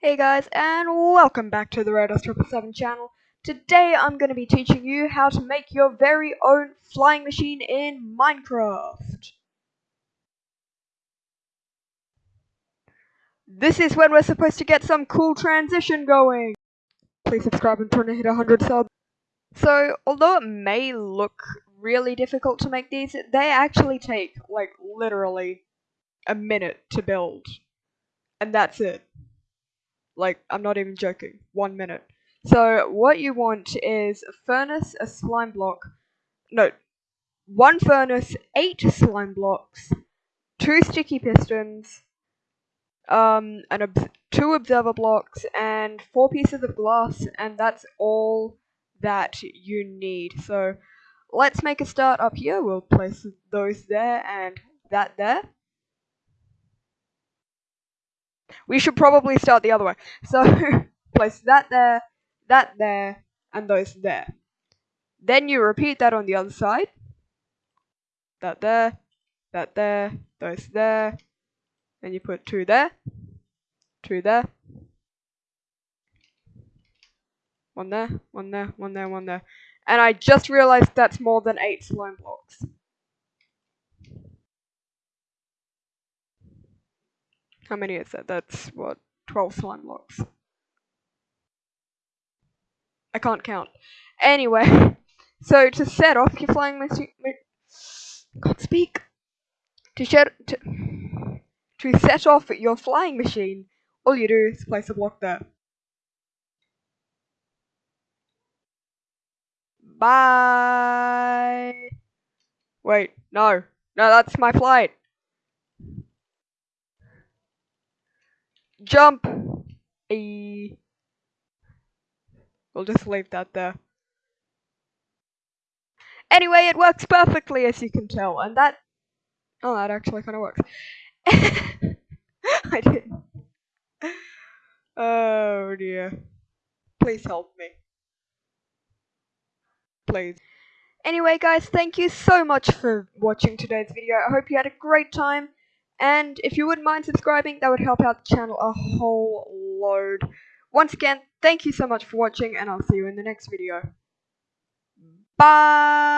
Hey guys, and welcome back to the Rodos777 channel. Today I'm going to be teaching you how to make your very own flying machine in Minecraft. This is when we're supposed to get some cool transition going. Please subscribe and try to hit 100 subs. So, although it may look really difficult to make these, they actually take, like, literally a minute to build. And that's it. Like, I'm not even joking. One minute. So, what you want is a furnace, a slime block. No. One furnace, eight slime blocks, two sticky pistons, um, and ob two observer blocks, and four pieces of glass, and that's all that you need. So, let's make a start up here. We'll place those there and that there. We should probably start the other way. So place that there, that there, and those there. Then you repeat that on the other side. That there, that there, those there. Then you put two there, two there. One there, one there, one there, one there. And I just realized that's more than eight slime blocks. How many is that? That's what, 12 slime blocks. I can't count. Anyway, so to set off your flying machine, can't speak. To set to, to set off your flying machine, all you do is place a block there. Bye. Wait, no, no, that's my flight. Jump! E. We'll just leave that there. Anyway, it works perfectly as you can tell, and that... Oh, that actually kind of works. I did. Oh dear. Please help me. Please. Anyway guys, thank you so much for watching today's video. I hope you had a great time. And if you wouldn't mind subscribing, that would help out the channel a whole load. Once again, thank you so much for watching, and I'll see you in the next video. Mm. Bye!